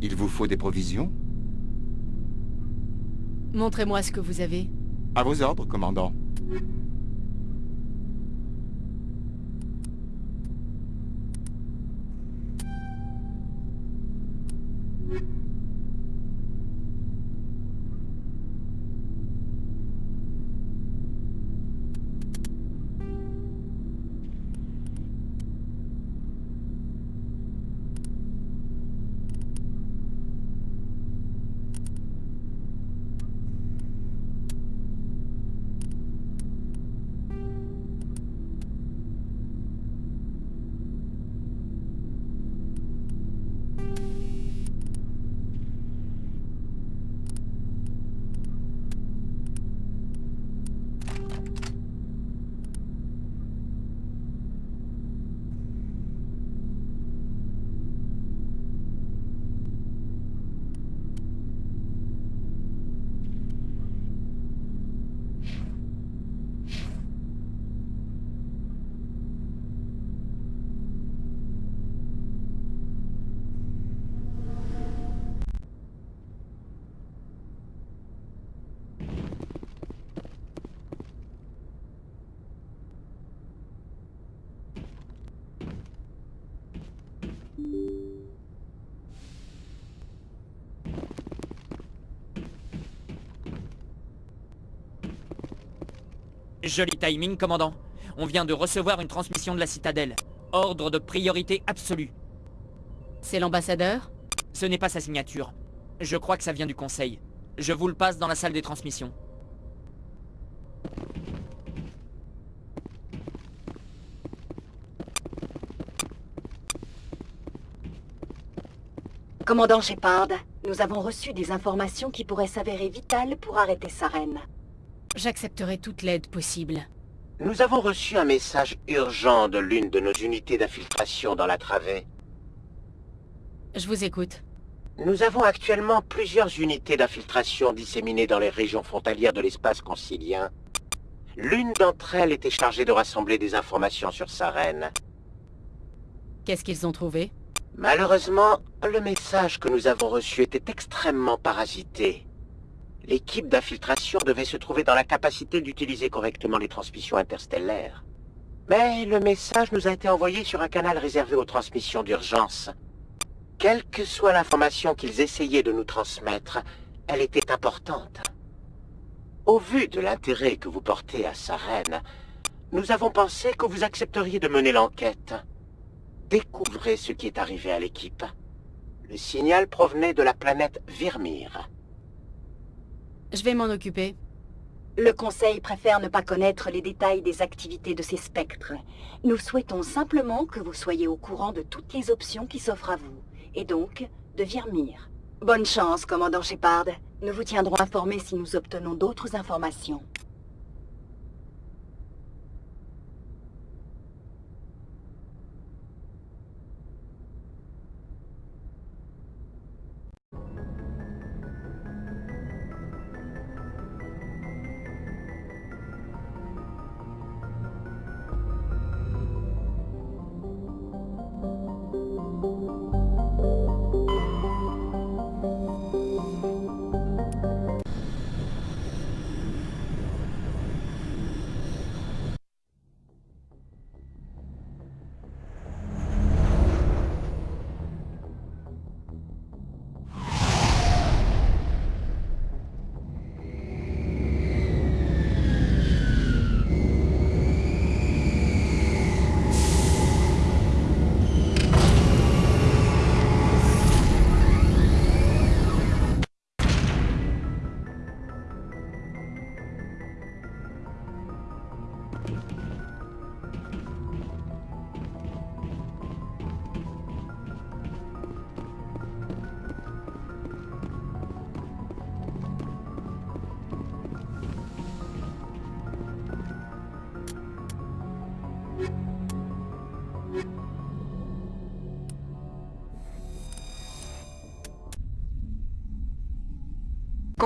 Il vous faut des provisions Montrez-moi ce que vous avez. À vos ordres, commandant. Joli timing, commandant. On vient de recevoir une transmission de la citadelle. Ordre de priorité absolue. C'est l'ambassadeur? Ce n'est pas sa signature. Je crois que ça vient du conseil. Je vous le passe dans la salle des transmissions. Commandant Shepard, nous avons reçu des informations qui pourraient s'avérer vitales pour arrêter Saren. J'accepterai toute l'aide possible. Nous avons reçu un message urgent de l'une de nos unités d'infiltration dans la travée. Je vous écoute. Nous avons actuellement plusieurs unités d'infiltration disséminées dans les régions frontalières de l'espace concilien. L'une d'entre elles était chargée de rassembler des informations sur Saren. Qu'est-ce qu'ils ont trouvé? Malheureusement, le message que nous avons reçu était extrêmement parasité. L'équipe d'infiltration devait se trouver dans la capacité d'utiliser correctement les transmissions interstellaires. Mais le message nous a été envoyé sur un canal réservé aux transmissions d'urgence. Quelle que soit l'information qu'ils essayaient de nous transmettre, elle était importante. Au vu de l'intérêt que vous portez à Saren, nous avons pensé que vous accepteriez de mener l'enquête. Découvrez ce qui est arrivé à l'équipe. Le signal provenait de la planète Virmir. Je vais m'en occuper. Le Conseil préfère ne pas connaître les détails des activités de ces spectres. Nous souhaitons simplement que vous soyez au courant de toutes les options qui s'offrent à vous, et donc de Virmir. Bonne chance, commandant Shepard. Nous vous tiendrons informés si nous obtenons d'autres informations.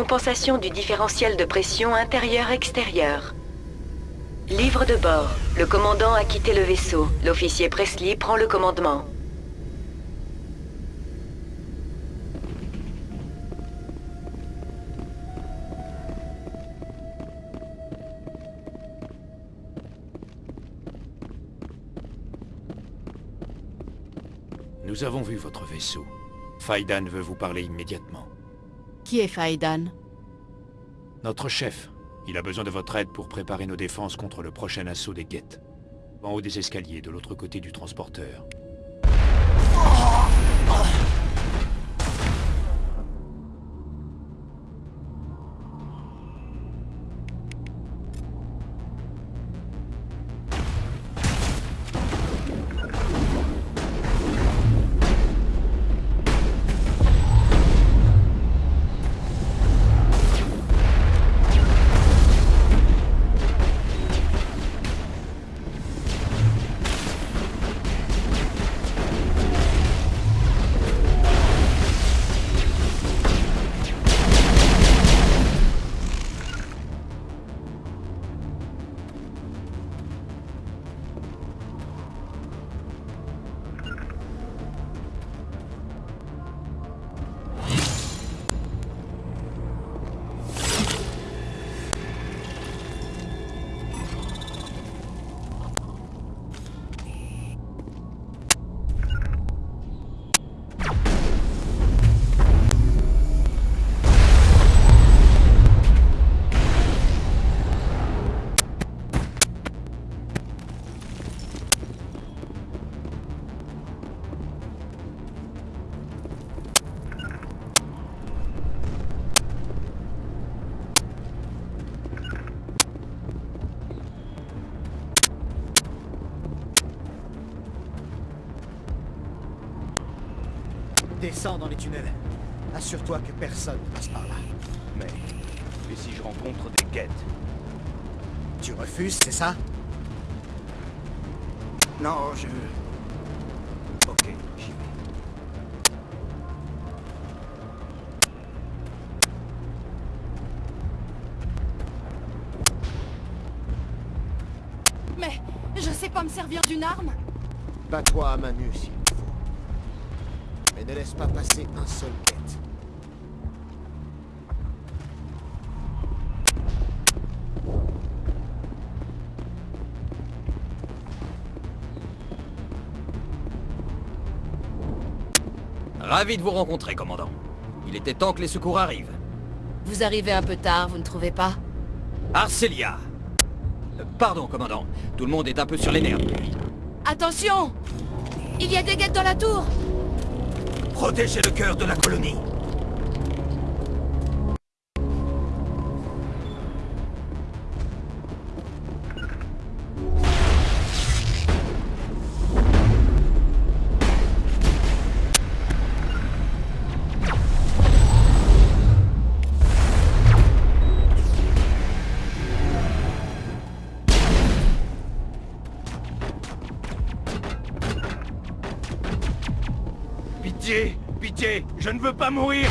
compensation du différentiel de pression intérieur-extérieur. Livre de bord. Le commandant a quitté le vaisseau. L'officier Presley prend le commandement. Nous avons vu votre vaisseau. Faidan veut vous parler immédiatement. Qui est Faïdan? Notre chef. Il a besoin de votre aide pour préparer nos défenses contre le prochain assaut des guettes. En haut des escaliers, de l'autre côté du transporteur. Descends dans les tunnels. Assure-toi que personne ne passe par là. Mais... Et si je rencontre des guettes? Tu refuses, c'est ça? Non, je... Ok, j'y vais. Mais je sais pas me servir d'une arme Bats-toi à main nue s'il Mais ne laisse pas passer un seul quête. Ravi de vous rencontrer, commandant. Il était temps que les secours arrivent. Vous arrivez un peu tard, vous ne trouvez pas? Arcelia Euh, Pardon, commandant. Tout le monde est un peu sur les nerfs. Attention Il y a des guettes dans la tour Protégez le cœur de la colonie. Ne veux pas mourir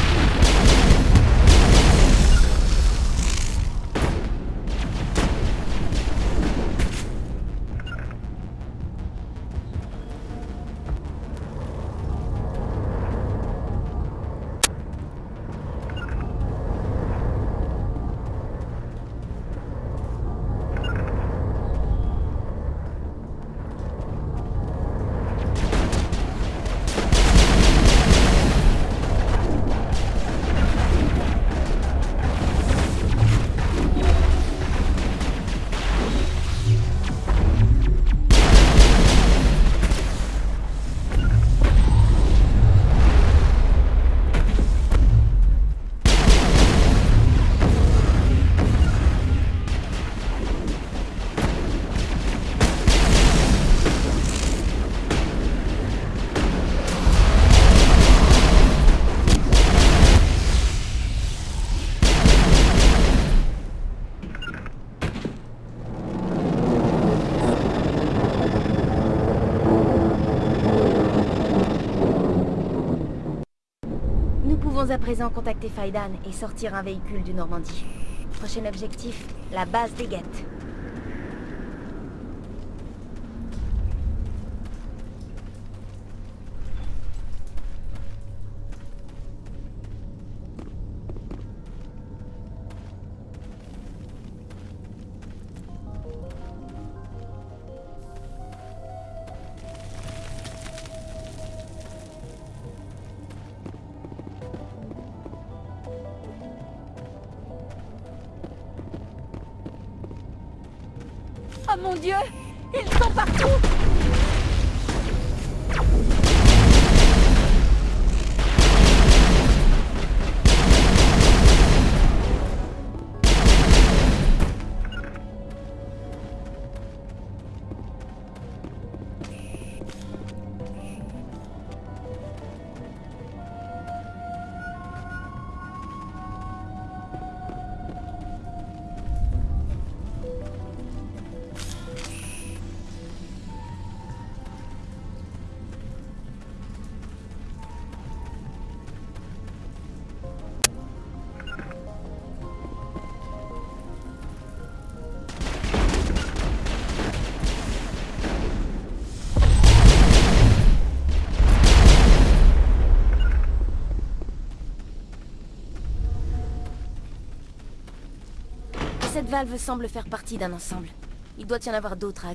à présent contacter Faidan et sortir un véhicule du Normandie. Prochain objectif, la base des guettes. где? Valve semble faire partie d'un ensemble. Il doit y en avoir d'autres à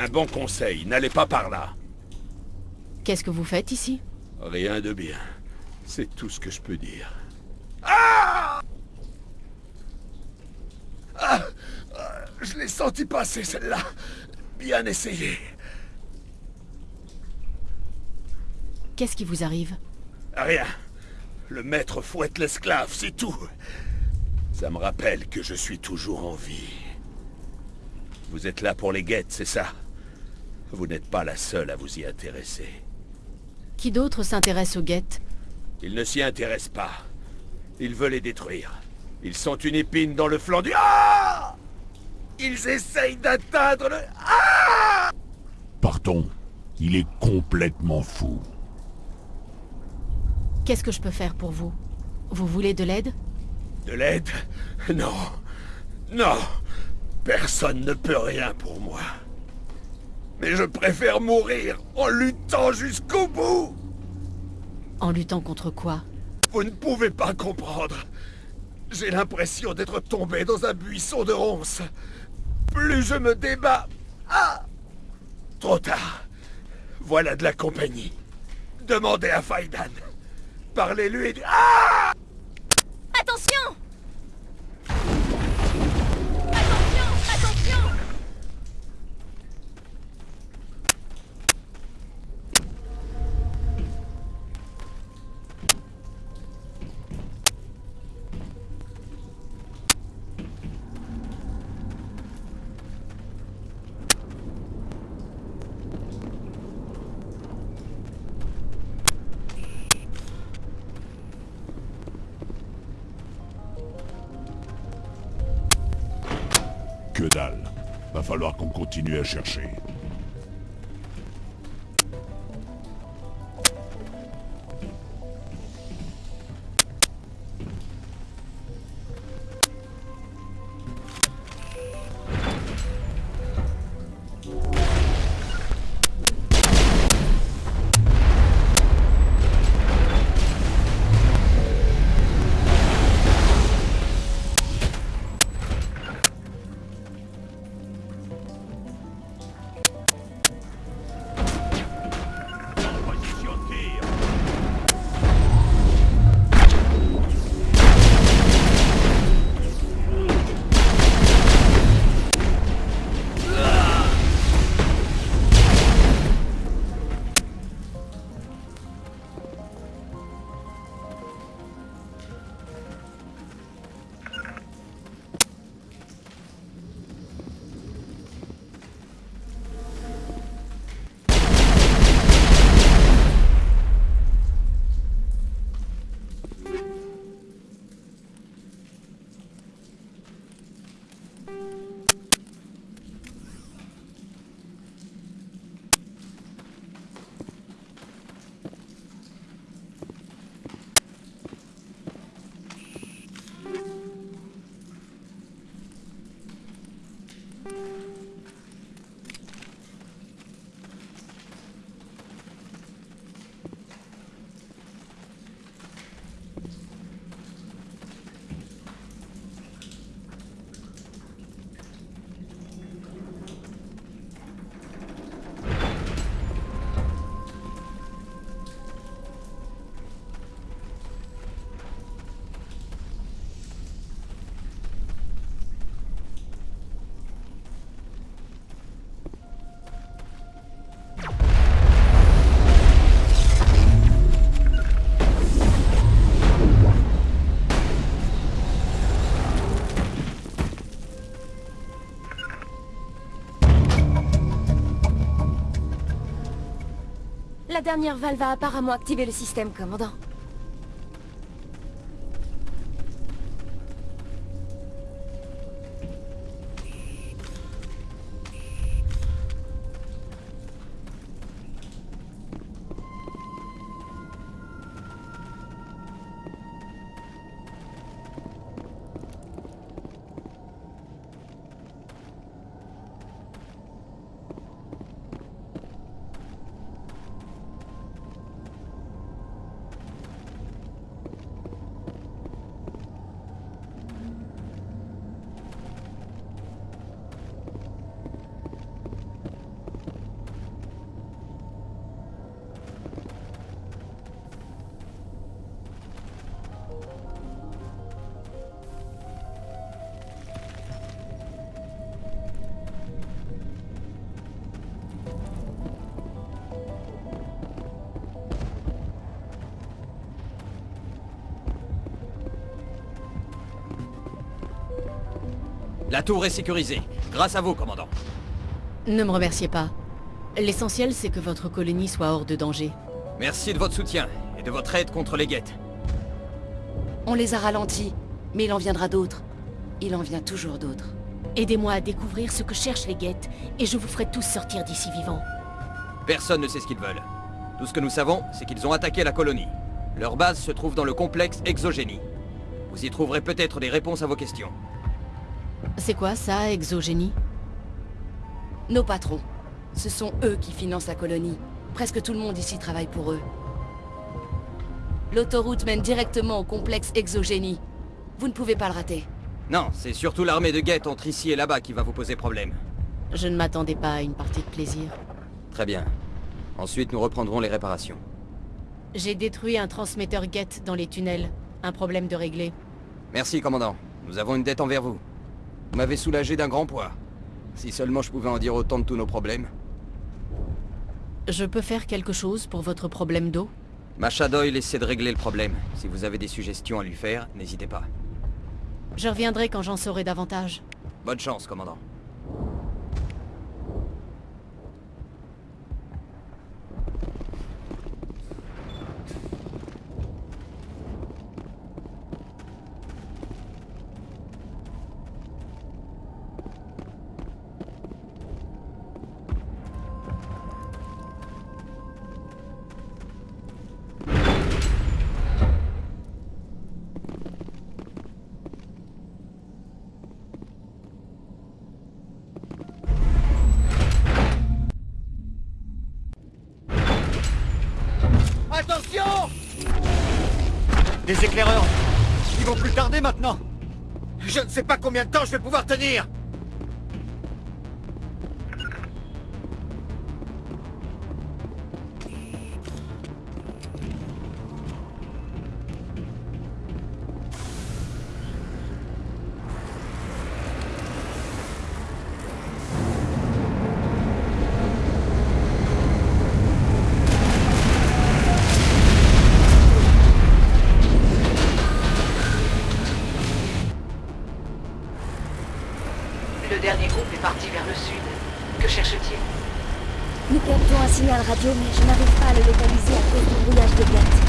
Un bon conseil, n'allez pas par là. Qu'est-ce que vous faites ici? Rien de bien. C'est tout ce que je peux dire. Ah Ah Ah Je l'ai senti passer, celle-là. Bien essayé. Qu'est-ce qui vous arrive? Rien. Le maître fouette l'esclave, c'est tout. Ça me rappelle que je suis toujours en vie. Vous êtes là pour les guettes, c'est ça? Vous n'êtes pas la seule à vous y intéresser. Qui d'autre s'intéresse aux guettes? Ils ne s'y intéressent pas. Ils veulent les détruire. Ils sont une épine dans le flanc du... Ah Ils essayent d'atteindre le... Ah Partons. Il est complètement fou. Qu'est-ce que je peux faire pour vous? Vous voulez de l'aide? De l'aide? Non. Non. Personne ne peut rien pour moi. Mais je préfère mourir en luttant jusqu'au bout. En luttant contre quoi? Vous ne pouvez pas comprendre. J'ai l'impression d'être tombé dans un buisson de ronces. Plus je me débat... Ah Trop tard. Voilà de la compagnie. Demandez à Faidan. Parlez-lui et... Ah Attention Attention Va falloir qu'on continue à chercher. La dernière valve a apparemment activé le système, commandant. La tour est sécurisée. Grâce à vous, commandant. Ne me remerciez pas. L'essentiel, c'est que votre colonie soit hors de danger. Merci de votre soutien et de votre aide contre les guettes. On les a ralentis, mais il en viendra d'autres. Il en vient toujours d'autres. Aidez-moi à découvrir ce que cherchent les guettes, et je vous ferai tous sortir d'ici vivants. Personne ne sait ce qu'ils veulent. Tout ce que nous savons, c'est qu'ils ont attaqué la colonie. Leur base se trouve dans le complexe Exogénie. Vous y trouverez peut-être des réponses à vos questions. C'est quoi ça, exogénie? Nos patrons. Ce sont eux qui financent la colonie. Presque tout le monde ici travaille pour eux. L'autoroute mène directement au complexe Exogénie. Vous ne pouvez pas le rater. Non, c'est surtout l'armée de guettes entre ici et là-bas qui va vous poser problème. Je ne m'attendais pas à une partie de plaisir. Très bien. Ensuite, nous reprendrons les réparations. J'ai détruit un transmetteur guette dans les tunnels. Un problème de régler. Merci, commandant. Nous avons une dette envers vous. Vous m'avez soulagé d'un grand poids. Si seulement je pouvais en dire autant de tous nos problèmes. Je peux faire quelque chose pour votre problème d'eau? Macha Doyle essaie de régler le problème. Si vous avez des suggestions à lui faire, n'hésitez pas. Je reviendrai quand j'en saurai davantage. Bonne chance, commandant. Ils vont plus tarder maintenant. Je ne sais pas combien de temps je vais pouvoir tenir signal radio, mais je n'arrive pas à le localiser à cause du brouillage de guette.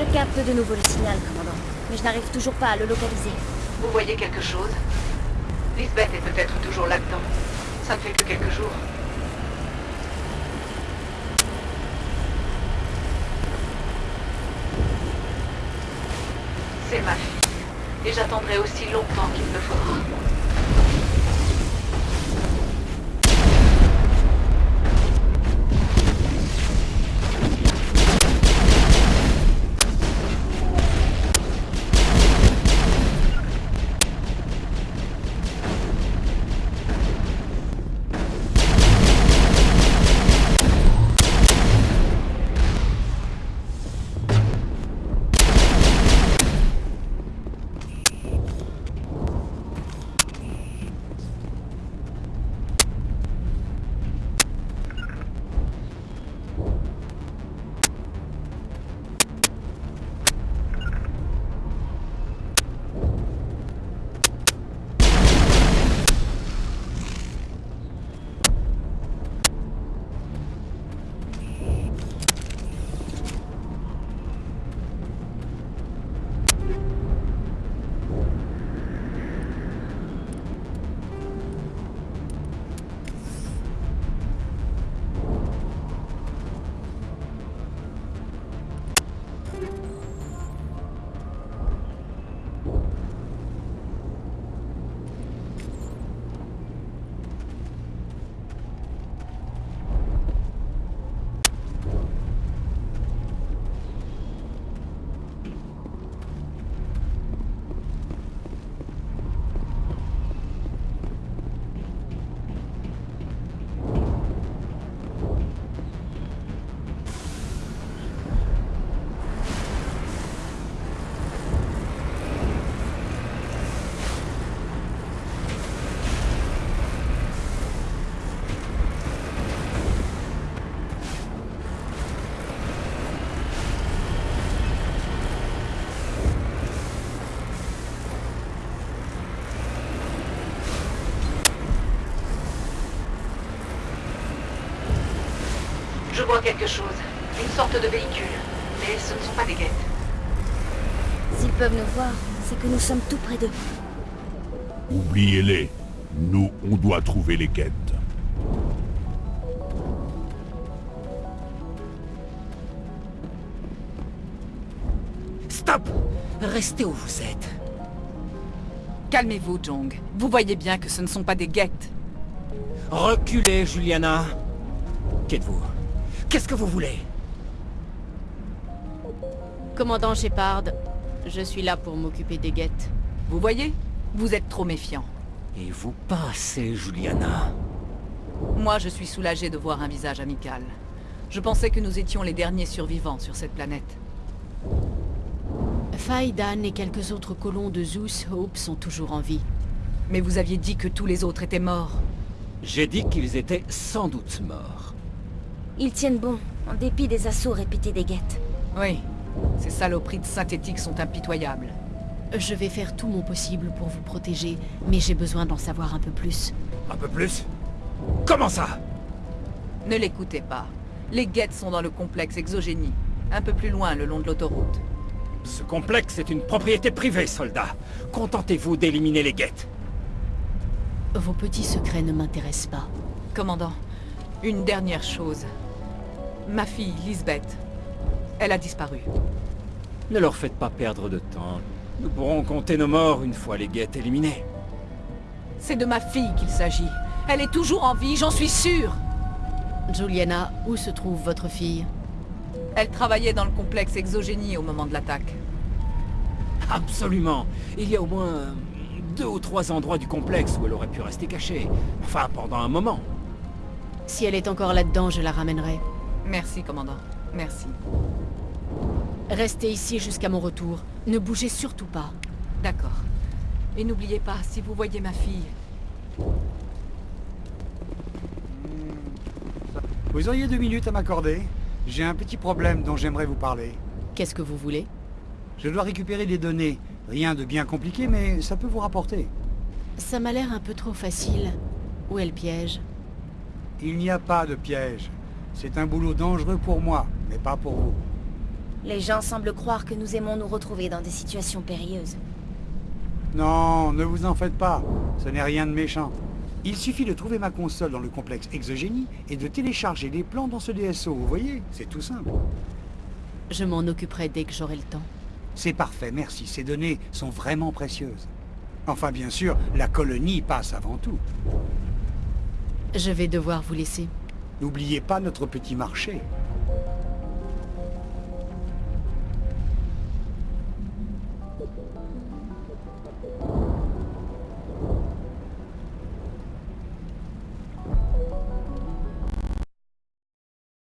Je capte de nouveau le signal, commandant, mais je n'arrive toujours pas à le localiser. Vous voyez quelque chose? Lisbeth est peut-être toujours là-dedans. Ça ne fait que quelques jours. C'est ma fille. Et j'attendrai aussi longtemps qu'il me faudra. Je vois quelque chose. Une sorte de véhicule. Mais ce ne sont pas des guettes. S'ils peuvent nous voir, c'est que nous sommes tout près d'eux. Oubliez-les. Nous, on doit trouver les guettes. Stop Restez où vous êtes. Calmez-vous, Jong. Vous voyez bien que ce ne sont pas des guettes. Reculez, Juliana. Qu'êtes-vous Qu'est-ce que vous voulez? Commandant Shepard, je suis là pour m'occuper des guettes. Vous voyez? Vous êtes trop méfiant. Et vous passez, Juliana. Moi, je suis soulagé de voir un visage amical. Je pensais que nous étions les derniers survivants sur cette planète. Faidan et quelques autres colons de Zeus Hope sont toujours en vie. Mais vous aviez dit que tous les autres étaient morts. J'ai dit qu'ils étaient sans doute morts. Ils tiennent bon, en dépit des assauts répétés des guettes. Oui, ces saloperies de synthétiques sont impitoyables. Je vais faire tout mon possible pour vous protéger, mais j'ai besoin d'en savoir un peu plus. Un peu plus? Comment ça? Ne l'écoutez pas. Les guettes sont dans le complexe exogénie, un peu plus loin le long de l'autoroute. Ce complexe est une propriété privée, soldat. Contentez-vous d'éliminer les guettes. Vos petits secrets ne m'intéressent pas. Commandant, une dernière chose. Ma fille, Lisbeth, elle a disparu. Ne leur faites pas perdre de temps. Nous pourrons compter nos morts une fois les guettes éliminées. C'est de ma fille qu'il s'agit. Elle est toujours en vie, j'en suis sûr Juliana, où se trouve votre fille? Elle travaillait dans le complexe exogénie au moment de l'attaque. Absolument. Il y a au moins deux ou trois endroits du complexe où elle aurait pu rester cachée. Enfin, pendant un moment. Si elle est encore là-dedans, je la ramènerai. Merci, commandant. Merci. Restez ici jusqu'à mon retour. Ne bougez surtout pas. D'accord. Et n'oubliez pas, si vous voyez ma fille... Vous auriez deux minutes à m'accorder? J'ai un petit problème dont j'aimerais vous parler. Qu'est-ce que vous voulez? Je dois récupérer des données. Rien de bien compliqué, mais ça peut vous rapporter. Ça m'a l'air un peu trop facile. Où est le piège? Il n'y a pas de piège. C'est un boulot dangereux pour moi, mais pas pour vous. Les gens semblent croire que nous aimons nous retrouver dans des situations périlleuses. Non, ne vous en faites pas. Ce n'est rien de méchant. Il suffit de trouver ma console dans le complexe Exogénie et de télécharger les plans dans ce DSO, vous voyez? C'est tout simple. Je m'en occuperai dès que j'aurai le temps. C'est parfait, merci. Ces données sont vraiment précieuses. Enfin, bien sûr, la colonie passe avant tout. Je vais devoir vous laisser. N'oubliez pas notre petit marché.